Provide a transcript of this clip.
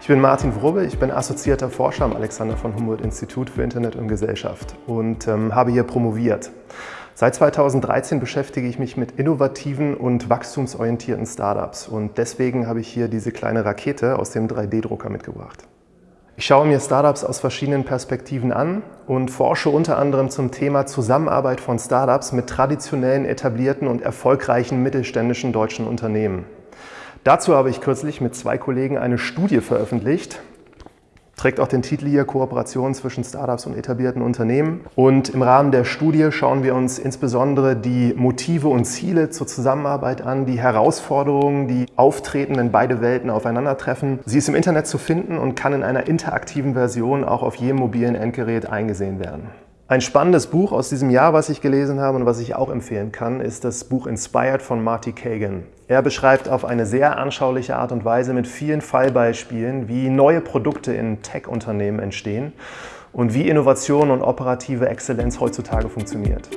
Ich bin Martin Wrubbe, ich bin assoziierter Forscher am Alexander von Humboldt Institut für Internet und Gesellschaft und ähm, habe hier promoviert. Seit 2013 beschäftige ich mich mit innovativen und wachstumsorientierten Startups und deswegen habe ich hier diese kleine Rakete aus dem 3D-Drucker mitgebracht. Ich schaue mir Startups aus verschiedenen Perspektiven an und forsche unter anderem zum Thema Zusammenarbeit von Startups mit traditionellen, etablierten und erfolgreichen mittelständischen deutschen Unternehmen. Dazu habe ich kürzlich mit zwei Kollegen eine Studie veröffentlicht, trägt auch den Titel hier Kooperation zwischen Startups und etablierten Unternehmen. Und im Rahmen der Studie schauen wir uns insbesondere die Motive und Ziele zur Zusammenarbeit an, die Herausforderungen, die auftreten, wenn beide Welten aufeinandertreffen. Sie ist im Internet zu finden und kann in einer interaktiven Version auch auf jedem mobilen Endgerät eingesehen werden. Ein spannendes Buch aus diesem Jahr, was ich gelesen habe und was ich auch empfehlen kann, ist das Buch Inspired von Marty Kagan. Er beschreibt auf eine sehr anschauliche Art und Weise mit vielen Fallbeispielen, wie neue Produkte in Tech-Unternehmen entstehen und wie Innovation und operative Exzellenz heutzutage funktioniert.